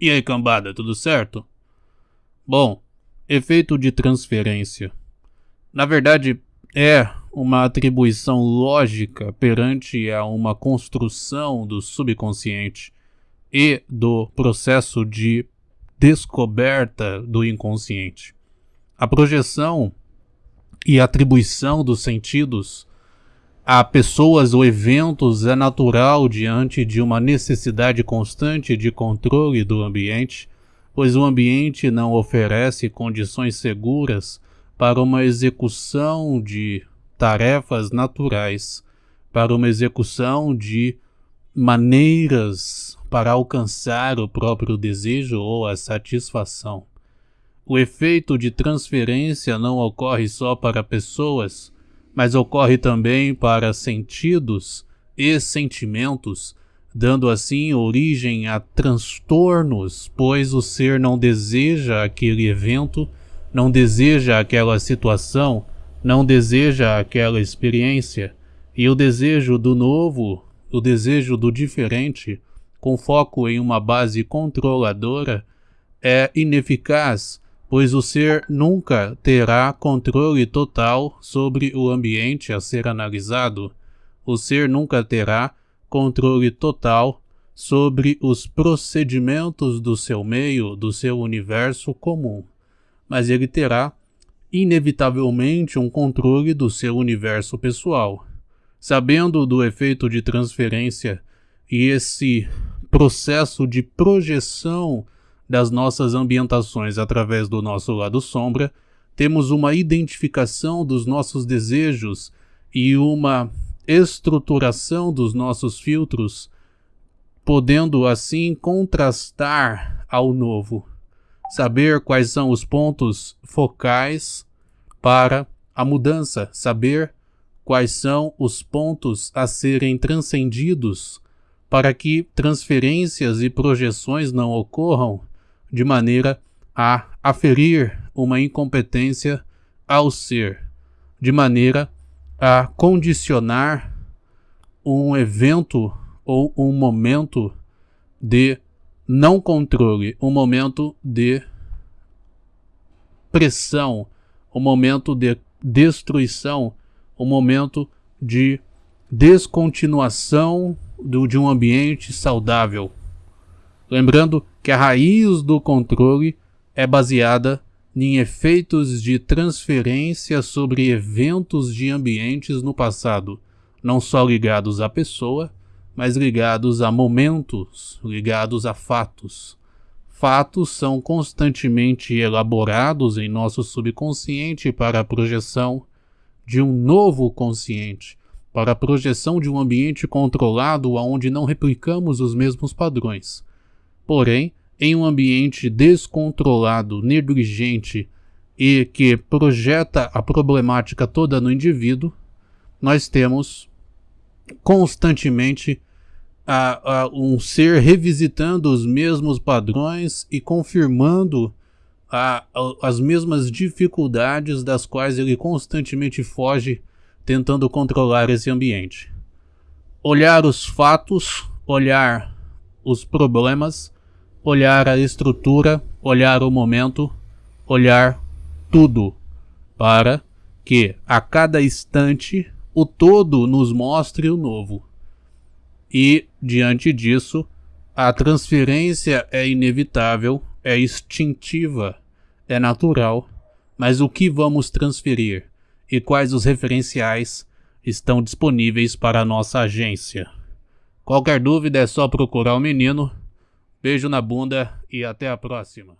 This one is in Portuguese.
E aí, cambada, tudo certo? Bom, efeito de transferência. Na verdade, é uma atribuição lógica perante a uma construção do subconsciente e do processo de descoberta do inconsciente. A projeção e atribuição dos sentidos a pessoas ou eventos é natural diante de uma necessidade constante de controle do ambiente, pois o ambiente não oferece condições seguras para uma execução de tarefas naturais, para uma execução de maneiras para alcançar o próprio desejo ou a satisfação. O efeito de transferência não ocorre só para pessoas, mas ocorre também para sentidos e sentimentos, dando assim origem a transtornos, pois o ser não deseja aquele evento, não deseja aquela situação, não deseja aquela experiência, e o desejo do novo, o desejo do diferente, com foco em uma base controladora, é ineficaz pois o ser nunca terá controle total sobre o ambiente a ser analisado. O ser nunca terá controle total sobre os procedimentos do seu meio, do seu universo comum, mas ele terá inevitavelmente um controle do seu universo pessoal. Sabendo do efeito de transferência e esse processo de projeção das nossas ambientações através do nosso lado sombra, temos uma identificação dos nossos desejos e uma estruturação dos nossos filtros, podendo assim contrastar ao novo, saber quais são os pontos focais para a mudança, saber quais são os pontos a serem transcendidos para que transferências e projeções não ocorram de maneira a aferir uma incompetência ao ser, de maneira a condicionar um evento ou um momento de não controle, um momento de pressão, um momento de destruição, um momento de descontinuação do, de um ambiente saudável. Lembrando que a raiz do controle é baseada em efeitos de transferência sobre eventos de ambientes no passado, não só ligados à pessoa, mas ligados a momentos, ligados a fatos. Fatos são constantemente elaborados em nosso subconsciente para a projeção de um novo consciente, para a projeção de um ambiente controlado onde não replicamos os mesmos padrões Porém, em um ambiente descontrolado, negligente e que projeta a problemática toda no indivíduo, nós temos constantemente a, a, um ser revisitando os mesmos padrões e confirmando a, as mesmas dificuldades das quais ele constantemente foge tentando controlar esse ambiente. Olhar os fatos, olhar os problemas olhar a estrutura, olhar o momento, olhar tudo, para que a cada instante o todo nos mostre o novo. E, diante disso, a transferência é inevitável, é instintiva, é natural, mas o que vamos transferir e quais os referenciais estão disponíveis para a nossa agência? Qualquer dúvida é só procurar o menino Beijo na bunda e até a próxima.